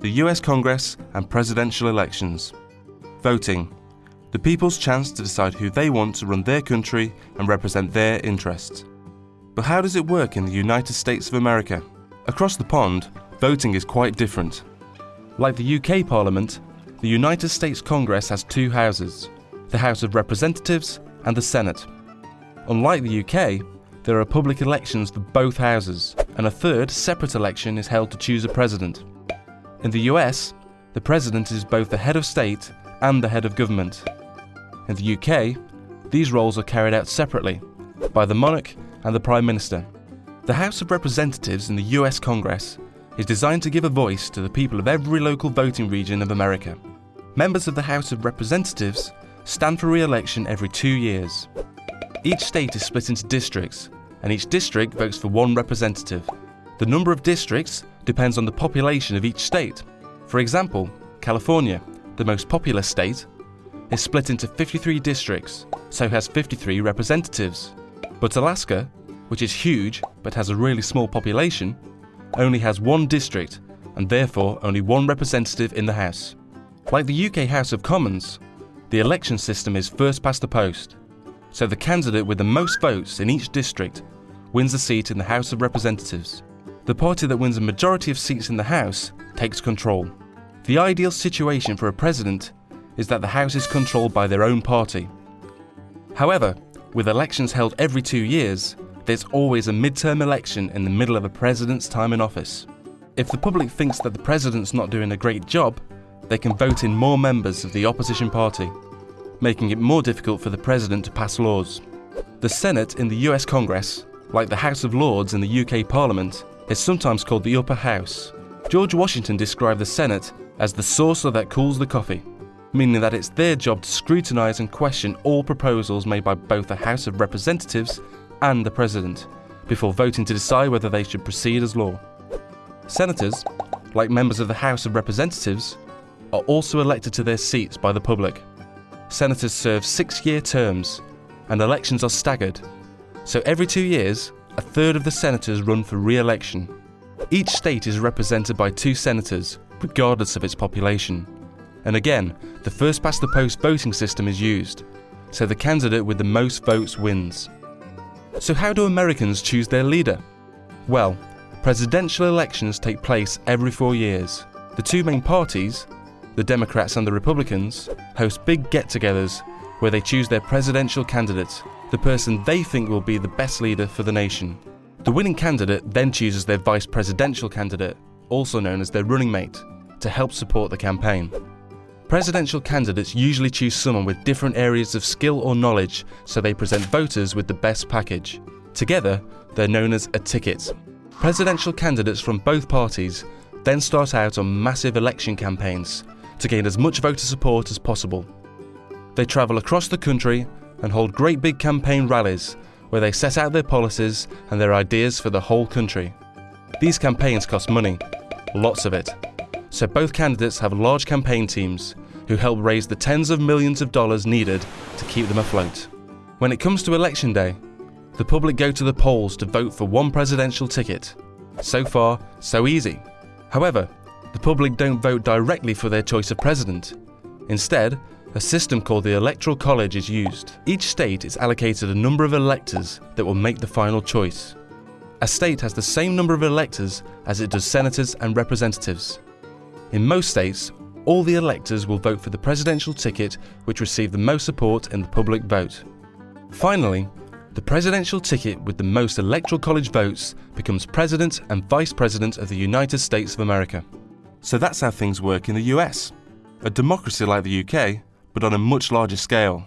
the US Congress, and presidential elections. Voting the people's chance to decide who they want to run their country and represent their interests. But how does it work in the United States of America? Across the pond, voting is quite different. Like the UK Parliament, the United States Congress has two houses the House of Representatives and the Senate. Unlike the UK, there are public elections for both houses, and a third separate election is held to choose a president. In the US, the president is both the head of state and the head of government. In the UK, these roles are carried out separately by the monarch and the Prime Minister. The House of Representatives in the US Congress is designed to give a voice to the people of every local voting region of America. Members of the House of Representatives stand for re election every two years. Each state is split into districts, and each district votes for one representative. The number of districts depends on the population of each state. For example, California, the most populous state, is split into 53 districts, so has 53 representatives. But Alaska, which is huge but has a really small population, only has one district and therefore only one representative in the House. Like the UK House of Commons, the election system is first past the post, so the candidate with the most votes in each district wins a seat in the House of Representatives. The party that wins a majority of seats in the House takes control. The ideal situation for a president is that the House is controlled by their own party. However, with elections held every two years, there's always a midterm election in the middle of a president's time in office. If the public thinks that the president's not doing a great job, they can vote in more members of the opposition party, making it more difficult for the president to pass laws. The Senate in the US Congress, like the House of Lords in the UK Parliament, is sometimes called the upper house. George Washington described the Senate as the saucer that cools the coffee meaning that it's their job to scrutinise and question all proposals made by both the House of Representatives and the President, before voting to decide whether they should proceed as law. Senators, like members of the House of Representatives, are also elected to their seats by the public. Senators serve six year terms, and elections are staggered, so every two years, a third of the senators run for re election. Each state is represented by two senators, regardless of its population. And again, the first past the post voting system is used, so the candidate with the most votes wins. So, how do Americans choose their leader? Well, presidential elections take place every four years. The two main parties, the Democrats and the Republicans, host big get togethers where they choose their presidential candidate, the person they think will be the best leader for the nation. The winning candidate then chooses their vice presidential candidate, also known as their running mate, to help support the campaign. Presidential candidates usually choose someone with different areas of skill or knowledge, so they present voters with the best package. Together, they're known as a ticket. Presidential candidates from both parties then start out on massive election campaigns to gain as much voter support as possible. They travel across the country and hold great big campaign rallies where they set out their policies and their ideas for the whole country. These campaigns cost money, lots of it so both candidates have large campaign teams who help raise the tens of millions of dollars needed to keep them afloat. When it comes to election day, the public go to the polls to vote for one presidential ticket. So far, so easy. However, the public don't vote directly for their choice of president. Instead, a system called the Electoral College is used. Each state is allocated a number of electors that will make the final choice. A state has the same number of electors as it does senators and representatives. In most states, all the electors will vote for the presidential ticket which received the most support in the public vote. Finally, the presidential ticket with the most electoral college votes becomes president and vice president of the United States of America. So that's how things work in the US. A democracy like the UK, but on a much larger scale.